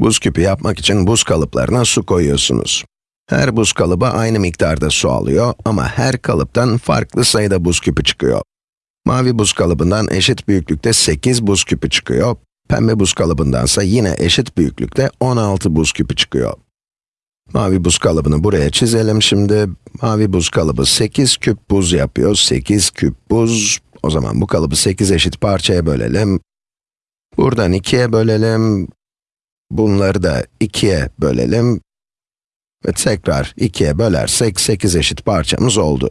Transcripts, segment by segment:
Buz küpü yapmak için buz kalıplarına su koyuyorsunuz. Her buz kalıbı aynı miktarda su alıyor ama her kalıptan farklı sayıda buz küpü çıkıyor. Mavi buz kalıbından eşit büyüklükte 8 buz küpü çıkıyor, pembe buz kalıbındansa yine eşit büyüklükte 16 buz küpü çıkıyor. Mavi buz kalıbını buraya çizelim şimdi. Mavi buz kalıbı 8 küp buz yapıyor. 8 küp buz. O zaman bu kalıbı 8 eşit parçaya bölelim. Buradan 2'ye bölelim. Bunları da 2'ye bölelim. Ve tekrar 2'ye bölersek 8 eşit parçamız oldu.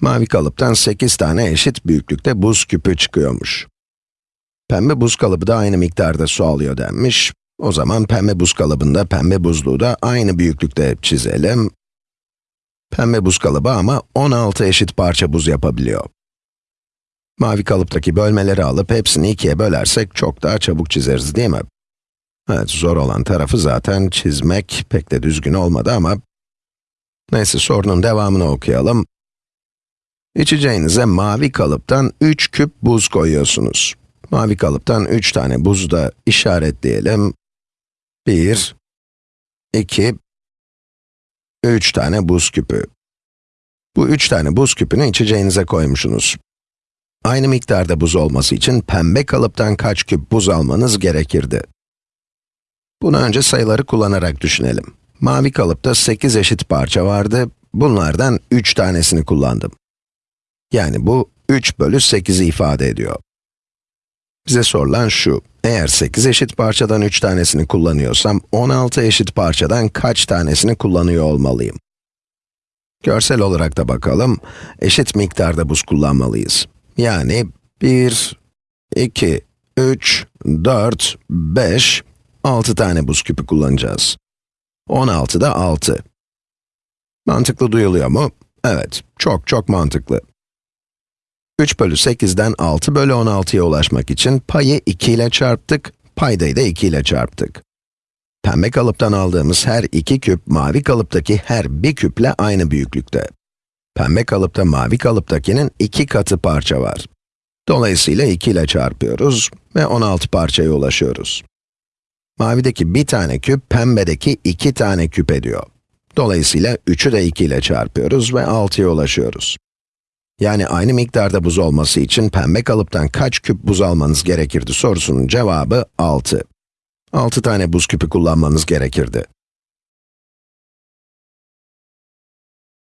Mavi kalıptan 8 tane eşit büyüklükte buz küpü çıkıyormuş. Pembe buz kalıbı da aynı miktarda su alıyor denmiş. O zaman pembe buz kalıbında pembe buzluğu da aynı büyüklükte çizelim. Pembe buz kalıbı ama 16 eşit parça buz yapabiliyor. Mavi kalıptaki bölmeleri alıp hepsini ikiye bölersek çok daha çabuk çizeriz değil mi? Evet, zor olan tarafı zaten çizmek pek de düzgün olmadı ama... Neyse, sorunun devamını okuyalım. İçeceğinize mavi kalıptan 3 küp buz koyuyorsunuz. Mavi kalıptan 3 tane buzu da işaretleyelim. 1, 2, 3 tane buz küpü. Bu 3 tane buz küpünü içeceğinize koymuşsunuz. Aynı miktarda buz olması için pembe kalıptan kaç küp buz almanız gerekirdi? Bunu önce sayıları kullanarak düşünelim. Mavi kalıpta 8 eşit parça vardı, bunlardan 3 tanesini kullandım. Yani bu 3 bölü 8'i ifade ediyor. Bize sorulan şu, eğer 8 eşit parçadan 3 tanesini kullanıyorsam, 16 eşit parçadan kaç tanesini kullanıyor olmalıyım? Görsel olarak da bakalım, eşit miktarda buz kullanmalıyız. Yani 1, 2, 3, 4, 5, 6 tane buz küpü kullanacağız. 16 da 6. Mantıklı duyuluyor mu? Evet, çok çok mantıklı. 3 bölü 8'den 6 bölü 16'ya ulaşmak için payı 2 ile çarptık, paydayı da 2 ile çarptık. Pembe kalıptan aldığımız her iki küp, mavi kalıptaki her bir küple aynı büyüklükte. Pembe kalıpta mavi kalıptakinin iki katı parça var. Dolayısıyla 2 ile çarpıyoruz ve 16 parçaya ulaşıyoruz. Mavideki bir tane küp, pembedeki iki tane küp ediyor. Dolayısıyla 3'ü de 2 ile çarpıyoruz ve 6'ya ulaşıyoruz. Yani aynı miktarda buz olması için pembe kalıptan kaç küp buz almanız gerekirdi sorusunun cevabı 6. 6 tane buz küpü kullanmanız gerekirdi.